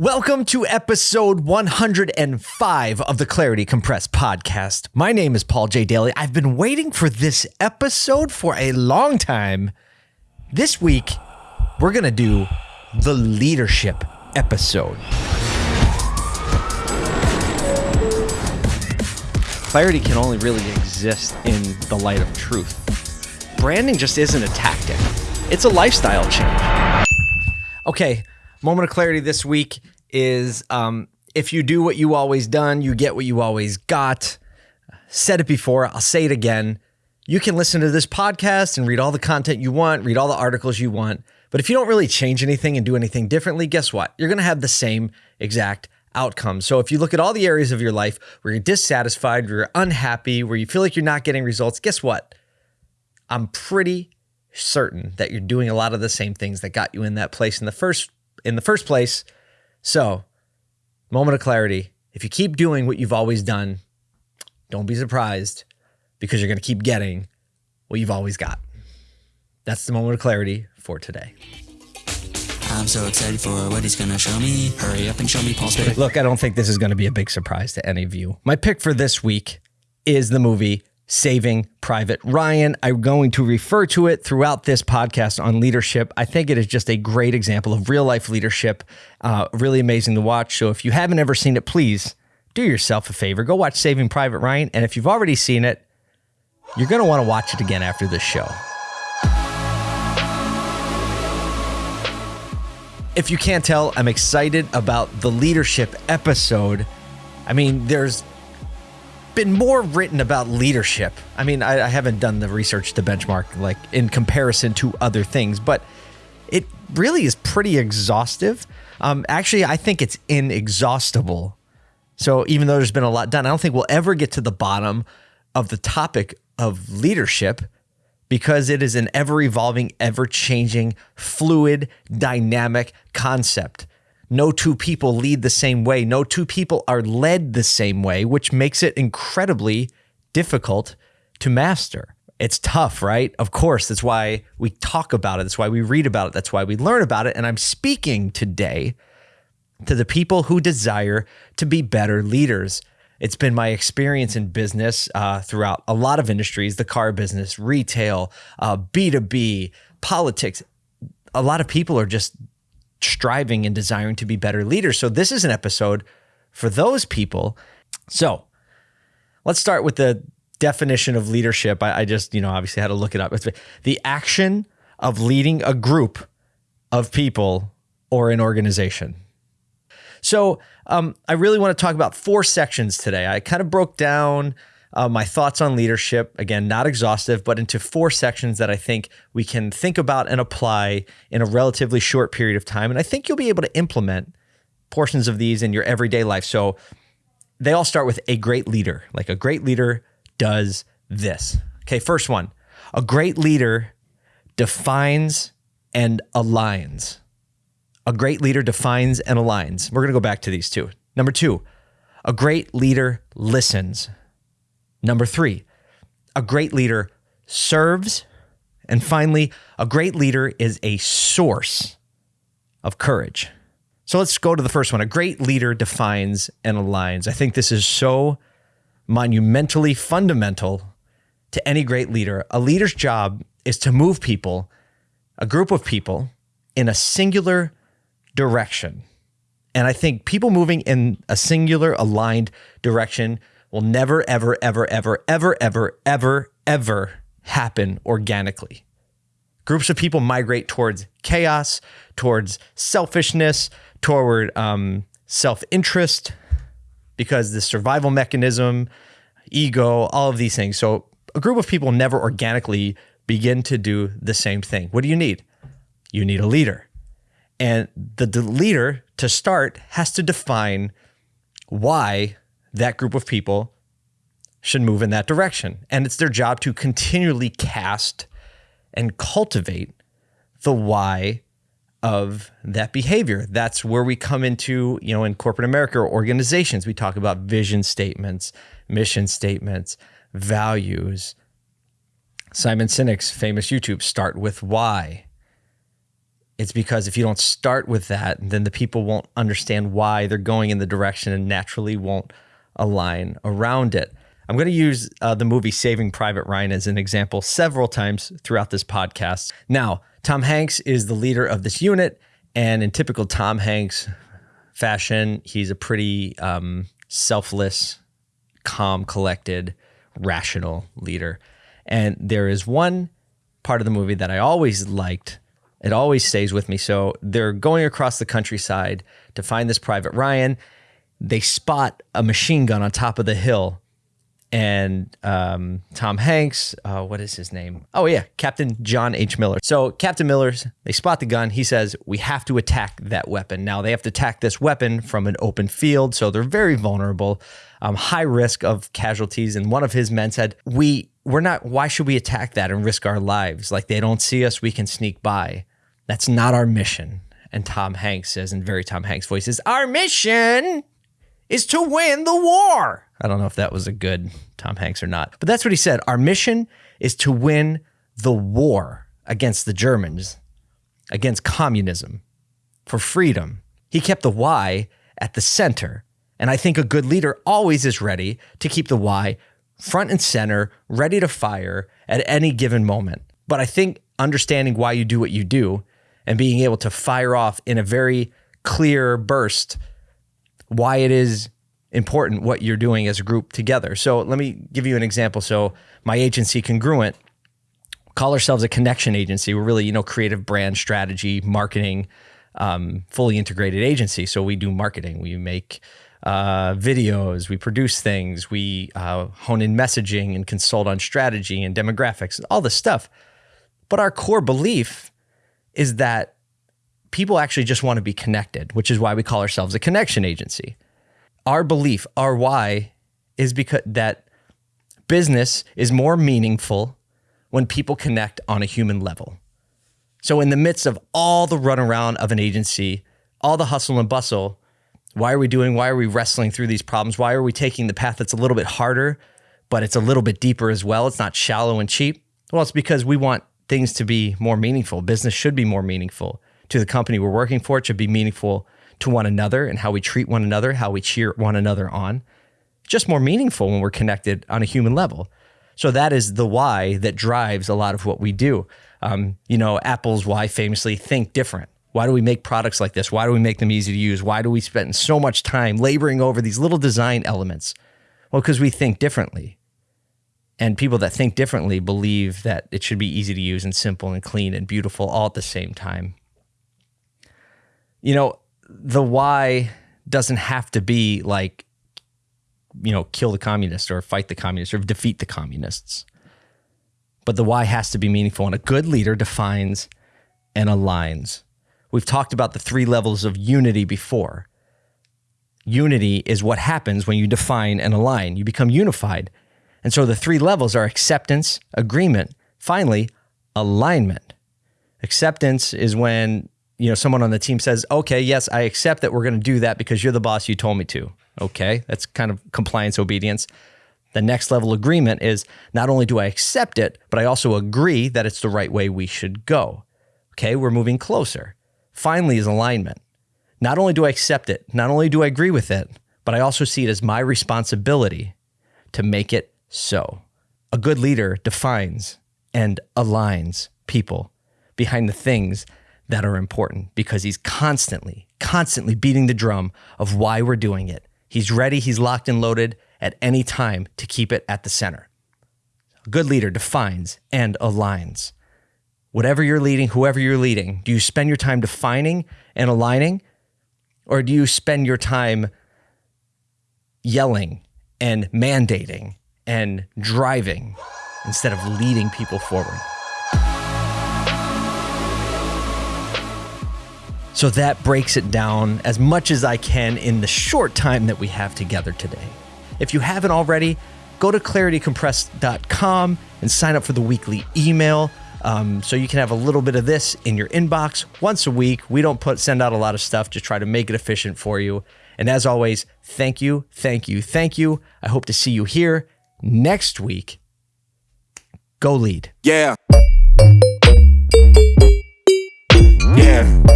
Welcome to episode 105 of the Clarity Compressed podcast. My name is Paul J. Daly. I've been waiting for this episode for a long time. This week, we're going to do the leadership episode. Clarity can only really exist in the light of truth. Branding just isn't a tactic, it's a lifestyle change. Okay, moment of clarity this week is um, if you do what you always done, you get what you always got. Said it before, I'll say it again. You can listen to this podcast and read all the content you want, read all the articles you want. But if you don't really change anything and do anything differently, guess what? You're going to have the same exact outcome. So if you look at all the areas of your life where you're dissatisfied, where you're unhappy, where you feel like you're not getting results, guess what? I'm pretty certain that you're doing a lot of the same things that got you in that place in the first in the first place. So, moment of clarity. If you keep doing what you've always done, don't be surprised because you're going to keep getting what you've always got. That's the moment of clarity for today. I'm so excited for what he's gonna show me. Hurry up and show me Paul's pick. Look, I don't think this is going to be a big surprise to any of you. My pick for this week is the movie Saving Private Ryan. I'm going to refer to it throughout this podcast on leadership. I think it is just a great example of real life leadership. Uh, really amazing to watch. So if you haven't ever seen it, please do yourself a favor. Go watch Saving Private Ryan. And if you've already seen it, you're going to want to watch it again after this show. If you can't tell, I'm excited about the leadership episode. I mean, there's been more written about leadership. I mean, I, I, haven't done the research to benchmark like in comparison to other things, but it really is pretty exhaustive. Um, actually, I think it's inexhaustible. So even though there's been a lot done, I don't think we'll ever get to the bottom of the topic of leadership because it is an ever evolving, ever changing, fluid, dynamic concept. No two people lead the same way. No two people are led the same way, which makes it incredibly difficult to master. It's tough, right? Of course. That's why we talk about it. That's why we read about it. That's why we learn about it. And I'm speaking today to the people who desire to be better leaders. It's been my experience in business uh, throughout a lot of industries the car business, retail, uh, B2B, politics. A lot of people are just striving and desiring to be better leaders. So, this is an episode for those people. So, let's start with the definition of leadership. I, I just, you know, obviously had to look it up. It's the action of leading a group of people or an organization. So, um, I really want to talk about four sections today. I kind of broke down uh, my thoughts on leadership, again, not exhaustive, but into four sections that I think we can think about and apply in a relatively short period of time. And I think you'll be able to implement portions of these in your everyday life. So, they all start with a great leader. Like a great leader does this. Okay, first one a great leader defines and aligns. A great leader defines and aligns. We're going to go back to these two. Number two, a great leader listens. Number three, a great leader serves. And finally, a great leader is a source of courage. So let's go to the first one. A great leader defines and aligns. I think this is so monumentally fundamental to any great leader. A leader's job is to move people, a group of people, in a singular direction. And I think people moving in a singular, aligned direction will never, ever, ever, ever, ever, ever, ever, ever happen organically. Groups of people migrate towards chaos, towards selfishness, toward um, self interest, because the survival mechanism, ego, all of these things. So a group of people never organically begin to do the same thing. What do you need? You need a leader. And the, the leader, to start, has to define why that group of people should move in that direction. And it's their job to continually cast and cultivate the why of that behavior. That's where we come into, you know, in corporate America or organizations, we talk about vision statements, mission statements, values. Simon Sinek's famous YouTube, Start with Why It's because if you don't start with that, then the people won't understand why they're going in the direction and naturally won't align around it. I'm going to use uh, the movie Saving Private Ryan as an example several times throughout this podcast. Now, Tom Hanks is the leader of this unit, and in typical Tom Hanks fashion, he's a pretty um, selfless, calm, collected, rational leader. And there is one part of the movie that I always liked. It always stays with me. So they're going across the countryside to find this Private Ryan. They spot a machine gun on top of the hill and um, Tom Hanks. Uh, what is his name? Oh yeah, Captain John H. Miller. So Captain Miller's they spot the gun. He says we have to attack that weapon. Now they have to attack this weapon from an open field, so they're very vulnerable, um, high risk of casualties. And one of his men said, "We we're not. Why should we attack that and risk our lives? Like they don't see us, we can sneak by. That's not our mission." And Tom Hanks says in very Tom Hanks voice, "Is our mission." Is to win the war. I don't know if that was a good Tom Hanks or not, but that's what he said. Our mission is to win the war against the Germans, against communism, for freedom. He kept the why at the center. And I think a good leader always is ready to keep the why front and center, ready to fire at any given moment. But I think understanding why you do what you do and being able to fire off in a very clear burst why it is important what you're doing as a group together. So let me give you an example. So my agency Congruent call ourselves a connection agency. We're really, you know, creative brand strategy, marketing, um, fully integrated agency. So we do marketing. We make uh, videos, we produce things, we uh, hone in messaging and consult on strategy and demographics, and all this stuff. But our core belief is that people actually just want to be connected, which is why we call ourselves a connection agency our belief, our why is because that business is more meaningful when people connect on a human level. So in the midst of all the runaround of an agency, all the hustle and bustle, why are we doing? Why are we wrestling through these problems? Why are we taking the path that's a little bit harder, but it's a little bit deeper as well? It's not shallow and cheap. Well, it's because we want things to be more meaningful. Business should be more meaningful to the company we're working for. It should be meaningful to one another and how we treat one another, how we cheer one another on. Just more meaningful when we're connected on a human level. So that is the why that drives a lot of what we do. Um, you know, Apple's why famously think different. Why do we make products like this? Why do we make them easy to use? Why do we spend so much time laboring over these little design elements? Well, because we think differently. And people that think differently believe that it should be easy to use and simple and clean and beautiful all at the same time. You know, the why doesn't have to be like, you know, kill the communists or fight the communists or defeat the communists. But the why has to be meaningful, and a good leader defines and aligns. We've talked about the three levels of unity before. Unity is what happens when you define and align. You become unified. And so the three levels are acceptance, agreement, finally, alignment. Acceptance is when you know, someone on the team says, okay, yes, I accept that we're going to do that because you're the boss, you told me to. Okay, that's kind of compliance obedience. The next level agreement is not only do I accept it, but I also agree that it's the right way we should go. Okay, we're moving closer. Finally, is alignment. Not only do I accept it, not only do I agree with it, but I also see it as my responsibility to make it so. A good leader defines and aligns people behind the things that are important because he's constantly, constantly beating the drum of why we're doing it. He's ready, he's locked and loaded at any time to keep it at the center. A good leader defines and aligns. Whatever you're leading, whoever you're leading, do you spend your time defining and aligning? Or do you spend your time yelling and mandating and driving instead of leading people forward? So that breaks it down as much as I can in the short time that we have together today. If you haven't already, go to claritycompressed.com and sign up for the weekly email. Um, so you can have a little bit of this in your inbox once a week. We don't put send out a lot of stuff just try to make it efficient for you. And as always, thank you, thank you, thank you. I hope to see you here next week. Go lead. Yeah. Yeah. yeah.